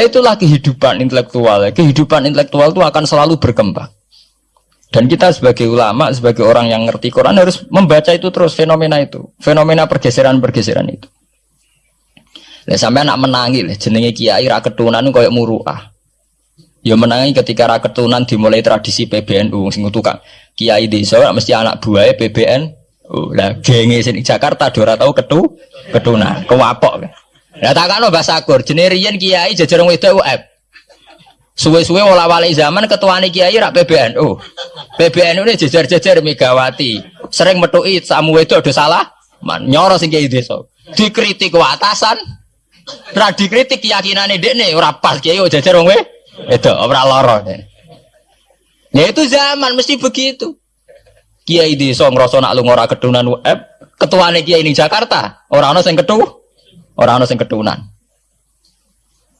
Lah itulah kehidupan intelektual. Kehidupan intelektual itu akan selalu berkembang. Dan kita sebagai ulama, sebagai orang yang ngerti Quran harus membaca itu terus fenomena itu, fenomena pergeseran-pergeseran itu. Lah sampai anak menangi jenenge kiai ra ketunan koyo muruah. Ya menangi ketika ra ketunan dimulai tradisi PBNU sing tukang kiai desa mesti anak buahnya PBN. Lah genge sing Jakarta tau ketu ketunan, kewapok. Lah takano bahasa Kur, jenenge riyen kiai jajar wedok UF. Suwe-suwe wala wali zaman ketua kiai rak PBNU. PBNU ini jejer-jejer Megawati. Sering metui samu itu ada salah. Man, nyoro sing kiai desa. Dikritik ke atasan. Ra dikritik keyakinane dekne ora pas kiai jejer wong itu ora lara. Ya itu zaman mesti begitu. Kiai desa ngrasa nak lu ora ketunan UF, ketuane kiai ning Jakarta, ora ana sing ora ana sing ketunan.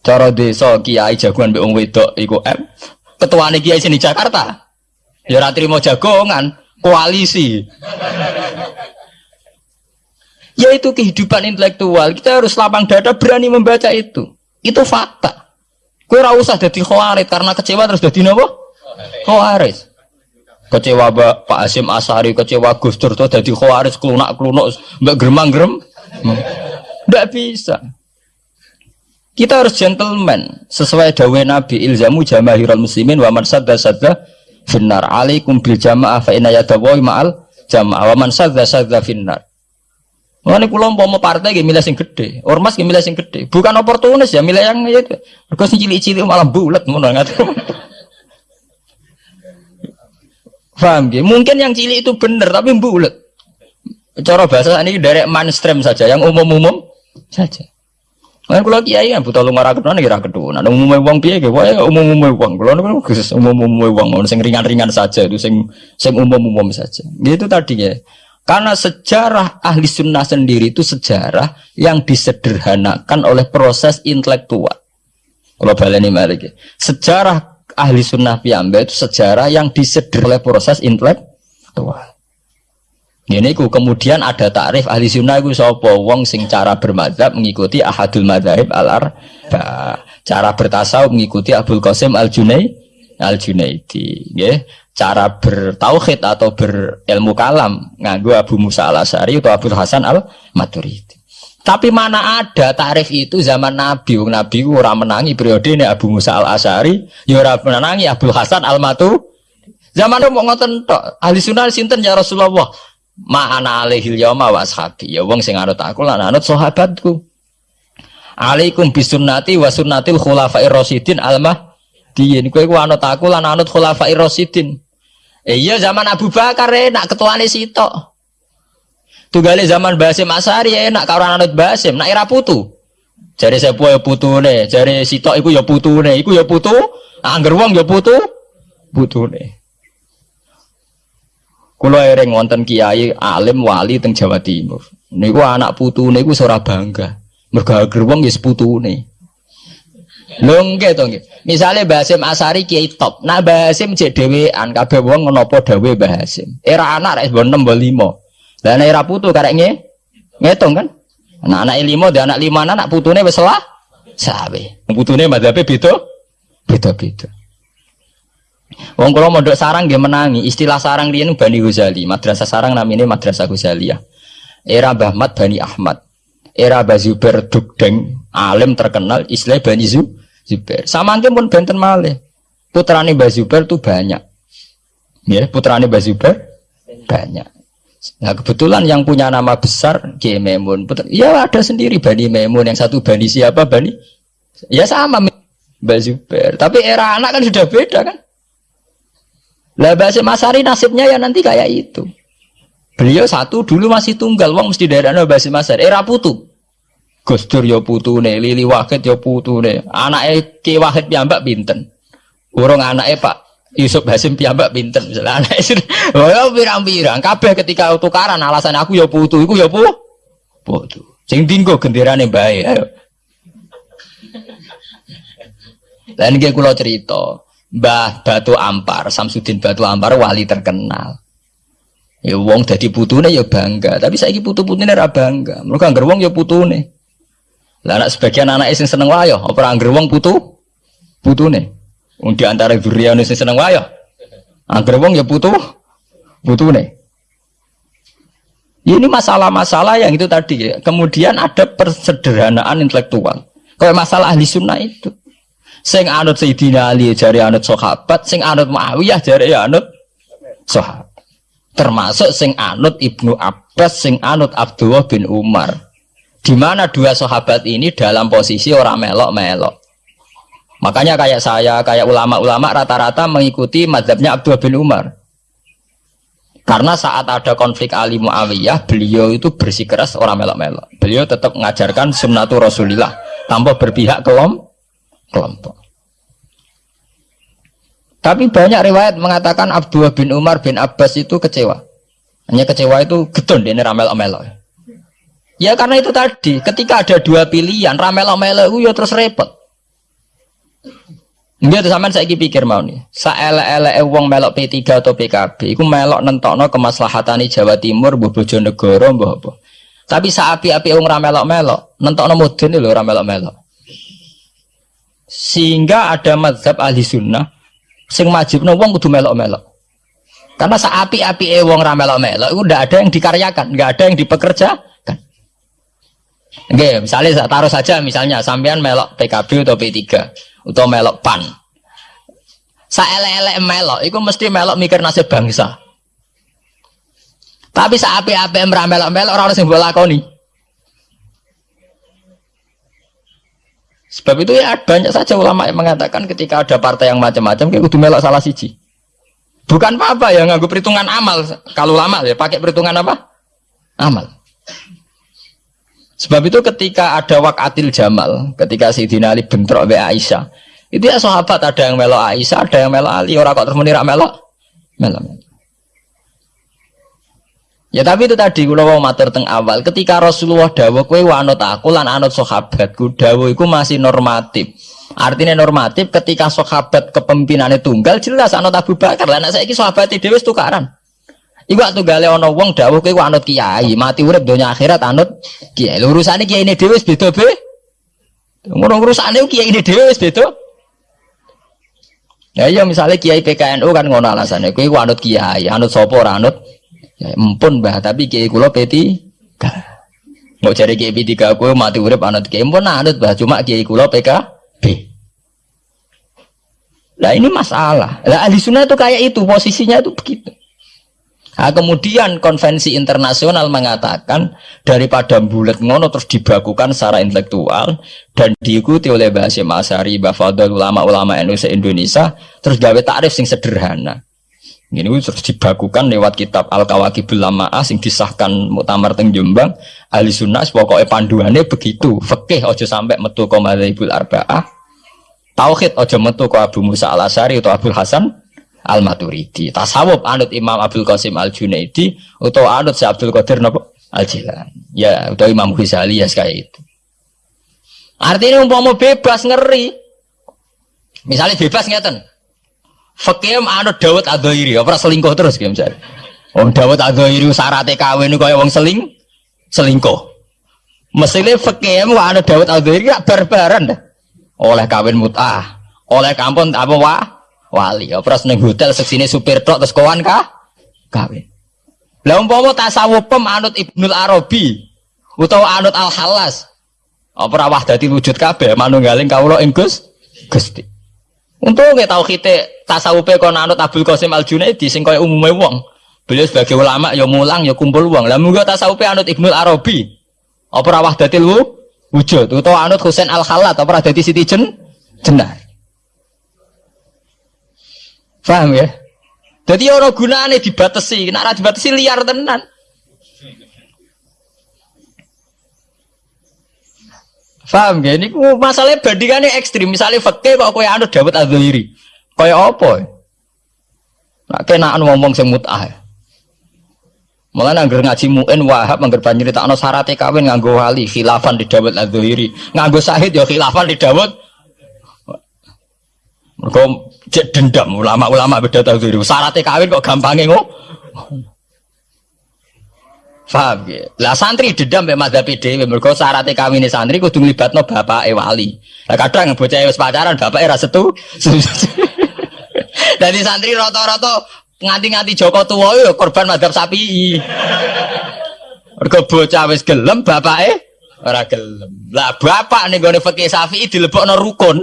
Cara desa kiai jagoan mbek wong wedok iku M. Ketuane kiai sini Jakarta. Ya ora trimo jagongan, koalisi. Ya itu kehidupan intelektual. Kita harus lapang dada berani membaca itu. Itu fakta. Kue ora usah dadi khawarit karena kecewa terus dadi napa? Khawarit. Kecewa Pak Asim Asari, kecewa Gus Dur tuh dadi khawarit klunak-klunuk mbak geremang-gerem. Enggak hmm. Bisa. Kita harus gentleman sesuai dawe Nabi ilzamu jamahirul muslimin wa man sadda sadda finnar alaikum bil jamaah fa inna yadawahi ma'al jamaah wa man sadda sadda finnar. Mengenai pulau mau partai gak milih sing gede, ormas gak milih sing gede, bukan oportunis ya milih yang itu. Mereka sing cilik-cilik malah mau nggak Paham gak? Mungkin yang cilik itu bener tapi bulat. Cara bahasa ini dari mainstream saja, yang umum-umum saja. Kan kula kiai kan buta lumah ra ketone ra ketunan. Umume wong piye ge wae umum-umume wong. Kula niku khusus umum-umume wong sing ringan-ringan saja itu sing sing umum-umum saja. Gitu tadi ya. Karena sejarah ahli sunnah sendiri itu sejarah yang disederhanakan oleh proses intelektual. Kalau baleni mari Sejarah ahli sunnah piyambak itu sejarah yang disederhanakan oleh proses intelektual. Ini ku kemudian ada takrif ahli sunnah ku sopo wong sing cara bermadhab mengikuti ahadul madhab al arba cara bertasawuf mengikuti Abdul Qasim al Junai al Junaidi ya cara bertauhid atau berilmu kalam nganggo Abu Musa al Asari atau Abdul Hasan al Maturidi tapi mana ada tarif itu zaman Nabi? Wong Nabi ora menangi periode ini Abu Musa al Asari ya ora menangi Abdul Hasan al Matu zaman mau ngoten ahli sunnah sinten ya Rasulullah Ma'ana alaihil yawma wa ashabi. Ya wong sing anut aku lan anut sahabatku. Alaikum bisunnati wa sunnatil khulafair rasyidin al-mahdiyyin. Kowe ku anut aku lan anut khulafair rasyidin. Eh iya zaman Abu Bakar enak ketuane sitok. Tunggale zaman Basim Asari enak karo anut Basim, nak era putu. Jare sepuh ya putune, jare sitok iku ya putune, iku ya putu, angger wong ya putu, putune. Kulo ereng wonten kiai alim wali teng Jawa Timur. Niku anak putu niku ora bangga. Mergo ager ya putune. Lho nggih to nggih. Misale Basim Asari kiai top. Nah Basim cek dhewean kabeh wong napa dawe Basim. Era anak rek 6 mbok 5. Lah nek era putu karek nge ngitung kan. Anak anak lima dan anak lima anak putune wis salah. Sawe. Putune madhabe beda. Beda-beda. Wong kula mondok sarang nggih menangi. Istilah sarang riyen Bani Ghazali. Madrasah sarang namanya Madrasah Ghazaliyah. Era Mbah Mat Bani Ahmad. Era Mbah Zubair Dugdeng, alim terkenal istilah Bani Zubair. Samangke pun benten malih. Putrane Mbah Zubair itu banyak. Ya, putrane Mbah Zubair banyak. Nah kebetulan yang punya nama besar Kiai Memun. Ya ada sendiri Bani Memun. Yang satu Bani siapa? Bani. Ya sama Mbah Zubair. Tapi era anak kan sudah beda kan. Lah Basim Masari nasibnya ya nanti kayak itu. Beliau satu dulu masih tunggal, wong mesti daerah Basim Masari. Era putu. Gus Dur ya nih, Lili Wahid ya nih. Anaknya Ki Wahid piyambak pinten. Urung anaknya Pak Yusuf Basim piyambak pinten. Misalnya anaknya sudah, oh ya pirang-pirang. Kabeh ketika tukaran alasan aku ya putu, iku ya pu, putu. Sing tinggo genderane bae. Ayo. Lan iki kula cerita. Mbah Batu Ampar, Samsudin Batu Ampar wali terkenal. Ya wong dadi putune ya bangga, tapi saiki putu-putune ora bangga. Mergo anggar wong ya putune. Lah anak sebagian anak sing seneng wayo, apa angger wong putu? Putune. Wong di antara duriyane sing seneng wayo. Angger wong ya putu putune. Ini masalah-masalah yang itu tadi ya. Kemudian ada persederhanaan intelektual. Kayak masalah ahli sunnah itu. Sing anut Sayyidina Ali jari anut sahabat, sing anut Muawiyah jari anut sahabat. Termasuk sing anut Ibnu Abbas, sing anut Abdullah bin Umar. Di mana dua sahabat ini dalam posisi orang melok-melok. Makanya kayak saya, kayak ulama-ulama rata-rata mengikuti madhabnya Abdullah bin Umar. Karena saat ada konflik Ali Muawiyah, beliau itu bersikeras orang melok-melok. Beliau tetap mengajarkan sunnatul Rasulillah tanpa berpihak kelom, kelompok. Tapi banyak riwayat mengatakan Abdullah bin Umar bin Abbas itu kecewa. Hanya kecewa itu getun ini ramel-melok. Ya karena itu tadi, ketika ada dua pilihan, ramel-melok itu ya terus repot. Dia tuh saya pikir mau nih. Saele-ele wong melok P3 atau PKB, iku melok nentokno kemaslahatane Jawa Timur, mbah Bojonegoro, mbah apa. Tapi saapi-api wong ra melok-melok, nentokno mudun lho ra melok-melok. Sehingga ada mazhab ahli sunnah sing majibno wong kudu melok-melok. Karena saapi-api wong ra melok-melok itu ada yang dikaryakan, nggak ada yang dipekerjakan. Oke, misalnya taruh saja misalnya sampean melok PKB atau P3 atau melok pan. Saelek-elek melok, itu mesti melok mikir nasib bangsa. Tapi saat api-api melok-melok orang sing bola Sebab itu ya banyak saja ulama yang mengatakan ketika ada partai yang macam-macam kayak kudu melok salah siji. Bukan apa-apa ya nganggu perhitungan amal. Kalau lama ya pakai perhitungan apa? Amal. Sebab itu ketika ada wakatil Jamal, ketika Sayyidina Ali bentrok be Aisyah, itu ya sahabat ada yang melok Aisyah, ada yang melok Ali, orang kok terus menirak melok, melok. Ya tapi itu tadi kalau mau matur teng awal, ketika Rasulullah dawuh kowe wanut aku lan anut sahabatku, dawuh iku masih normatif. Artinya normatif ketika sahabat kepemimpinannya tunggal jelas anut Abu Bakar. Lah nek saiki sahabat dhewe wis tukaran. Iku waktu gale ana wong dawuh kowe anut kiai, mati urip donya akhirat anut kiai. Lho urusane kiai ini dhewe wis beda be. Ngono urusane kiai ini dhewe wis beda. Ya iya misalnya kiai PKNU kan ngono alasannya kowe anut kiai, anut sapa ora anut ya empun Mbah, tapi kiai kula P3. Mau cari kiai P3 kowe mati urip anut kiai empun anut Mbah, cuma kiai kula PKB. Nah ini masalah. Lah ahli sunnah itu kayak itu posisinya itu begitu. Nah, kemudian konvensi internasional mengatakan daripada bulat ngono terus dibakukan secara intelektual dan diikuti oleh Basim Asari, Bafadol, ulama-ulama Indonesia, terus gawe takrif sing sederhana. Ini terus dibakukan lewat kitab Al-Kawakibul Lamaah sing disahkan Muktamar teng Jombang. Ahli sunnah pokoknya panduannya begitu. Fikih ojo sampai metu ke Arba'ah. Tauhid ojo metu ke Abu Musa Al-Asari atau Abu Hasan Al Maturidi. Tasawuf anut Imam Abdul Qasim Al Junaidi atau anut si Abdul Qadir Al Jilan. Ya, atau Imam Ghazali ya kayak itu. Artinya umpama bebas ngeri. Misalnya bebas ngeten. Fakih anut Dawud Adhairi, apa selingkuh terus kayak misalnya. Wong Dawud Adhairi syaratnya kawin kaya wong seling selingkuh. Mestinya fakih anut Dawud Adhairi gak barbaran dah. Oleh kawin mutah, oleh kampung apa wah wali. Ora seneng hotel seksine supir tok terus kawan kah? Kawin. Lah umpama tasawuf pem anut Ibnul Arabi utawa anut Al Halas. Apa ora wahdati wujud kabeh manunggaling kawula ing Gus Gusti. Untuk nggak tahu kita tasawufe kon anut Abdul Qasim Al Junaidi sing kaya umume wong. Beliau sebagai ulama ya mulang ya kumpul wong. Lah muga tasawufe anut Ibnul Arabi. Apa ora wahdatil wujud utawa anut Husain Al Khalat apa dadi Siti Jen Jenar. Paham ya? Jadi orang gunane dibatasi, nek ora dibatasi liar tenan. Paham ya? Ini masalahnya bandingannya ekstrim. Misalnya fakih kok kaya anu Dawud Adzahiri. Kaya apa? Nak kenaan ngomong semutah. Malah nangger ngaji muin wahab nangger tak no syaratnya kawin nganggo wali khilafan di Dawud Adzahiri. Nganggo sahid ya khilafan di Dawud. Mereka cek dendam ulama-ulama beda tahu diri. Syaratnya kawin kok gampangnya ngomong. Paham ya? Lah santri dendam mek madzhab dhewe mergo syaratnya kawine santri kudu nglibatno bapake wali. Lah kadang bocah wis pacaran bapake ra setu. Dadi santri rata-rata nganti-nganti Joko tuwa yo korban madzhab sapi. Mergo bocah wis gelem bapake ora gelem. Lah bapak ning gone fikih Syafi'i dilebokno rukun.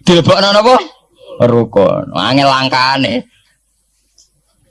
Dilebokno napa? Rukun. Angel langkane.